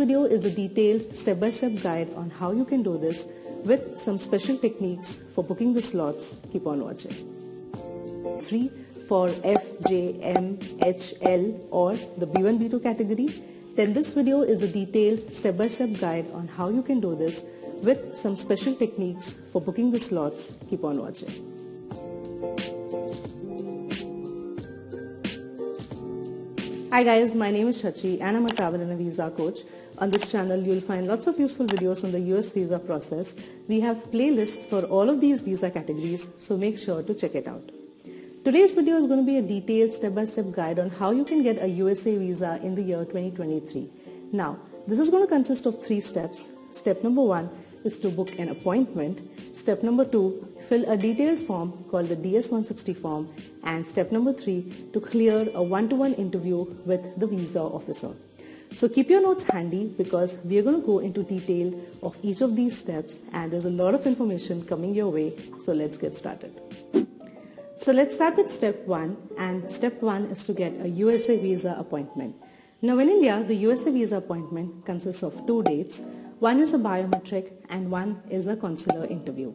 video is a detailed step-by-step guide on how you can do this with some special techniques for booking the slots. Keep on watching. 3 for F, J, M, H, L or the B1, B2 category, then this video is a detailed step-by-step guide on how you can do this with some special techniques for booking the slots. Keep on watching. Hi guys, my name is Shachi and I'm a travel and a visa coach. On this channel, you'll find lots of useful videos on the US visa process. We have playlists for all of these visa categories, so make sure to check it out. Today's video is going to be a detailed step-by-step -step guide on how you can get a USA visa in the year 2023. Now, this is going to consist of three steps. Step number one is to book an appointment. Step number two, fill a detailed form called the DS-160 form. And step number three, to clear a one-to-one -one interview with the visa officer. So keep your notes handy because we are going to go into detail of each of these steps and there's a lot of information coming your way. So let's get started. So let's start with step one and step one is to get a USA visa appointment. Now in India, the USA visa appointment consists of two dates. One is a biometric and one is a consular interview.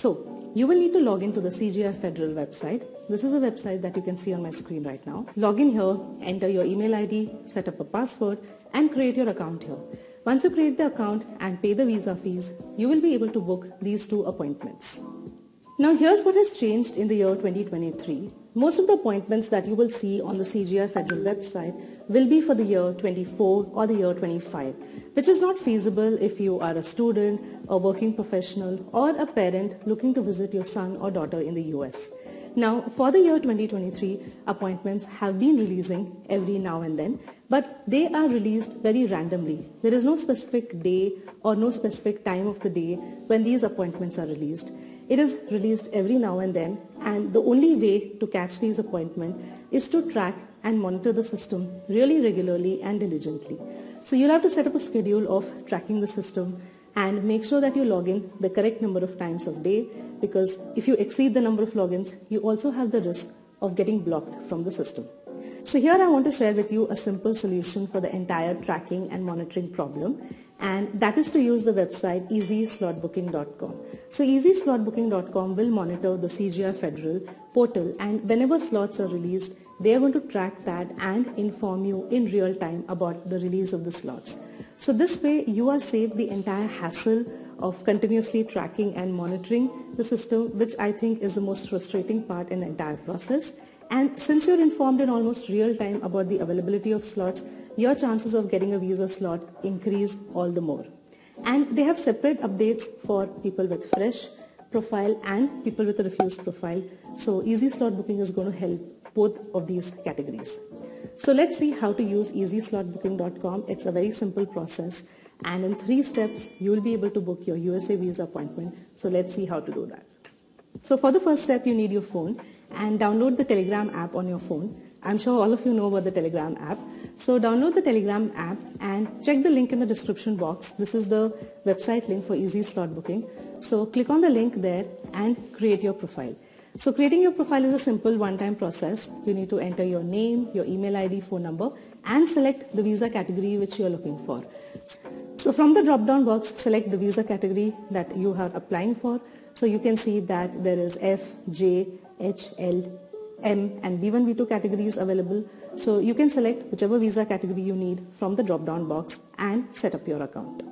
So you will need to log into the CGI Federal website. This is a website that you can see on my screen right now. Log in here, enter your email ID, set up a password and create your account here. Once you create the account and pay the visa fees, you will be able to book these two appointments. Now here's what has changed in the year 2023. Most of the appointments that you will see on the CGI Federal website will be for the year 24 or the year 25, which is not feasible if you are a student, a working professional or a parent looking to visit your son or daughter in the US. Now, for the year 2023, appointments have been releasing every now and then, but they are released very randomly. There is no specific day or no specific time of the day when these appointments are released. It is released every now and then and the only way to catch these appointments is to track and monitor the system really regularly and diligently. So you'll have to set up a schedule of tracking the system and make sure that you log in the correct number of times of day because if you exceed the number of logins, you also have the risk of getting blocked from the system. So here I want to share with you a simple solution for the entire tracking and monitoring problem and that is to use the website easyslotbooking.com. So easyslotbooking.com will monitor the CGI Federal portal and whenever slots are released, they are going to track that and inform you in real time about the release of the slots. So this way you are saved the entire hassle of continuously tracking and monitoring the system, which I think is the most frustrating part in the entire process. And since you're informed in almost real time about the availability of slots, your chances of getting a visa slot increase all the more. And they have separate updates for people with fresh profile and people with a refused profile. So easy slot booking is going to help both of these categories. So let's see how to use easyslotbooking.com. It's a very simple process and in three steps you will be able to book your USA visa appointment. So let's see how to do that. So for the first step you need your phone and download the Telegram app on your phone. I'm sure all of you know about the Telegram app. So download the Telegram app and check the link in the description box. This is the website link for easy slot booking. So click on the link there and create your profile. So creating your profile is a simple one-time process. You need to enter your name, your email ID, phone number and select the visa category which you are looking for. So from the drop-down box, select the visa category that you are applying for. So you can see that there is F, J, H, L, M and B1, B2 categories available. So you can select whichever visa category you need from the drop-down box and set up your account.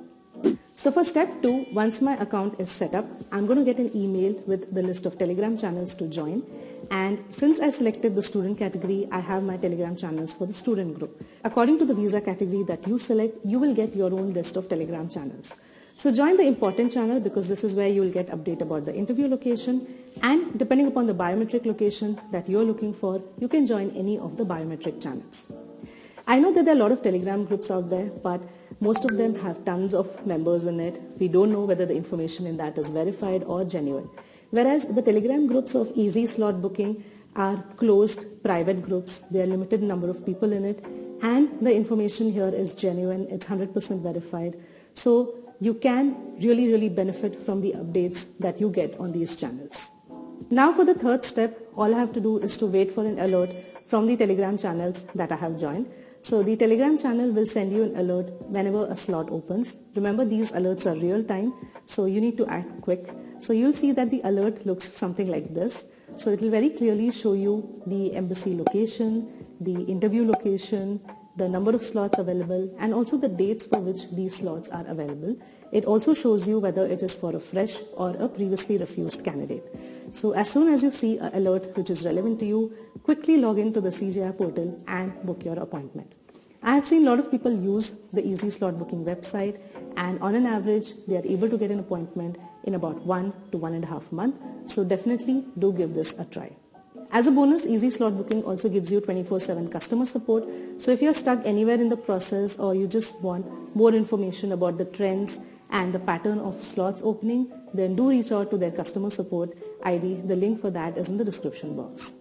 So for step two, once my account is set up, I'm going to get an email with the list of Telegram channels to join. And since I selected the student category, I have my Telegram channels for the student group. According to the visa category that you select, you will get your own list of Telegram channels. So join the important channel because this is where you will get update about the interview location and depending upon the biometric location that you're looking for, you can join any of the biometric channels. I know that there are a lot of Telegram groups out there, but most of them have tons of members in it. We don't know whether the information in that is verified or genuine. Whereas the Telegram groups of easy slot booking are closed private groups. There are limited number of people in it and the information here is genuine. It's 100% verified. So you can really, really benefit from the updates that you get on these channels. Now for the third step, all I have to do is to wait for an alert from the Telegram channels that I have joined. So the Telegram channel will send you an alert whenever a slot opens. Remember these alerts are real time, so you need to act quick. So you'll see that the alert looks something like this. So it will very clearly show you the embassy location, the interview location, the number of slots available and also the dates for which these slots are available. It also shows you whether it is for a fresh or a previously refused candidate. So as soon as you see an alert which is relevant to you, quickly log into the CGI portal and book your appointment. I have seen a lot of people use the Easy Slot Booking website and on an average they are able to get an appointment in about one to one and a half month. So definitely do give this a try. As a bonus, Easy Slot Booking also gives you 24-7 customer support. So if you're stuck anywhere in the process or you just want more information about the trends and the pattern of slots opening, then do reach out to their customer support ID. The link for that is in the description box.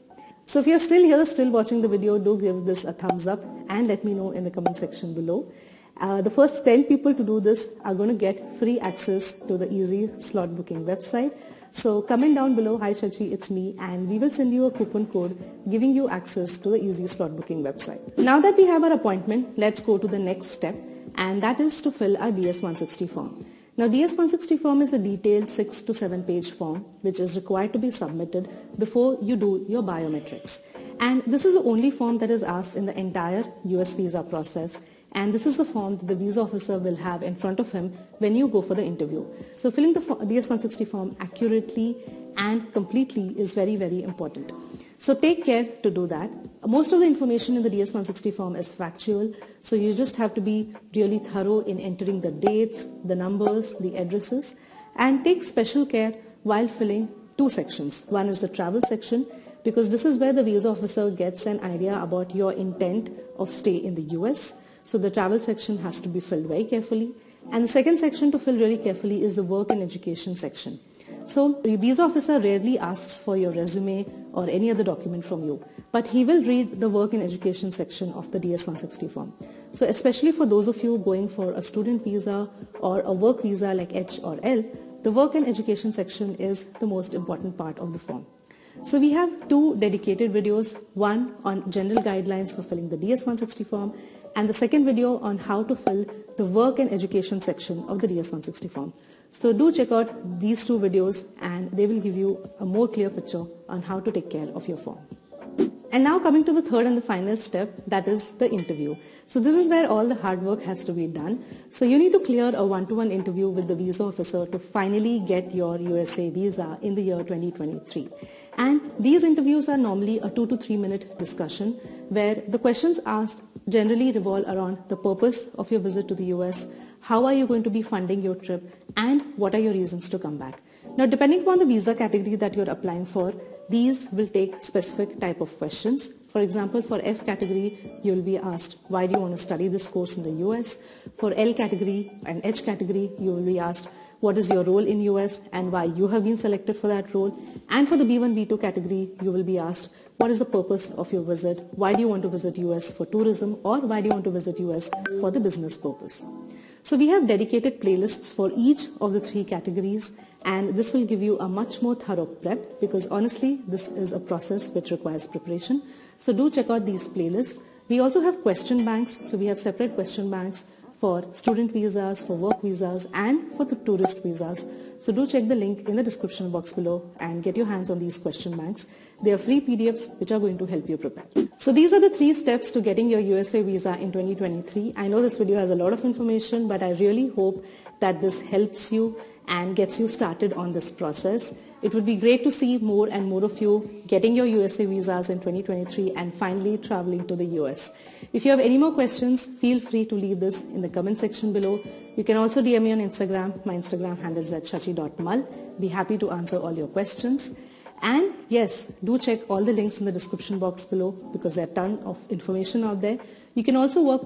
So if you're still here, still watching the video, do give this a thumbs up and let me know in the comment section below. Uh, the first 10 people to do this are going to get free access to the Easy Slot Booking website. So comment down below, hi Shachi, it's me and we will send you a coupon code giving you access to the Easy Slot Booking website. Now that we have our appointment, let's go to the next step and that is to fill our DS-160 form. Now DS-160 form is a detailed 6 to 7 page form which is required to be submitted before you do your biometrics. And this is the only form that is asked in the entire US visa process and this is the form that the visa officer will have in front of him when you go for the interview. So filling the DS-160 form accurately and completely is very, very important. So take care to do that. Most of the information in the DS-160 form is factual, so you just have to be really thorough in entering the dates, the numbers, the addresses, and take special care while filling two sections. One is the travel section, because this is where the visa officer gets an idea about your intent of stay in the US so the travel section has to be filled very carefully. And the second section to fill really carefully is the work and education section. So the visa officer rarely asks for your resume or any other document from you, but he will read the work and education section of the DS-160 form. So especially for those of you going for a student visa or a work visa like H or L, the work and education section is the most important part of the form. So we have two dedicated videos, one on general guidelines for filling the DS-160 form and the second video on how to fill the work and education section of the DS-160 form. So do check out these two videos and they will give you a more clear picture on how to take care of your form. And now coming to the third and the final step, that is the interview. So this is where all the hard work has to be done. So you need to clear a one-to-one -one interview with the visa officer to finally get your USA visa in the year 2023. And these interviews are normally a two to three minute discussion where the questions asked generally revolve around the purpose of your visit to the US, how are you going to be funding your trip, and what are your reasons to come back. Now, depending upon the visa category that you're applying for, these will take specific type of questions. For example, for F category, you'll be asked, why do you want to study this course in the US? For L category and H category, you will be asked, what is your role in US and why you have been selected for that role. And for the B1, B2 category, you will be asked, what is the purpose of your visit? Why do you want to visit US for tourism or why do you want to visit US for the business purpose? So we have dedicated playlists for each of the three categories and this will give you a much more thorough prep because honestly this is a process which requires preparation. So do check out these playlists. We also have question banks. So we have separate question banks for student visas, for work visas and for the tourist visas. So do check the link in the description box below and get your hands on these question banks. They are free PDFs which are going to help you prepare. So these are the three steps to getting your USA visa in 2023. I know this video has a lot of information but I really hope that this helps you and gets you started on this process. It would be great to see more and more of you getting your USA visas in 2023 and finally traveling to the US. If you have any more questions, feel free to leave this in the comment section below. You can also DM me on Instagram. My Instagram handle is at shachi.mal. Be happy to answer all your questions. And yes, do check all the links in the description box below because there are a ton of information out there. You can also work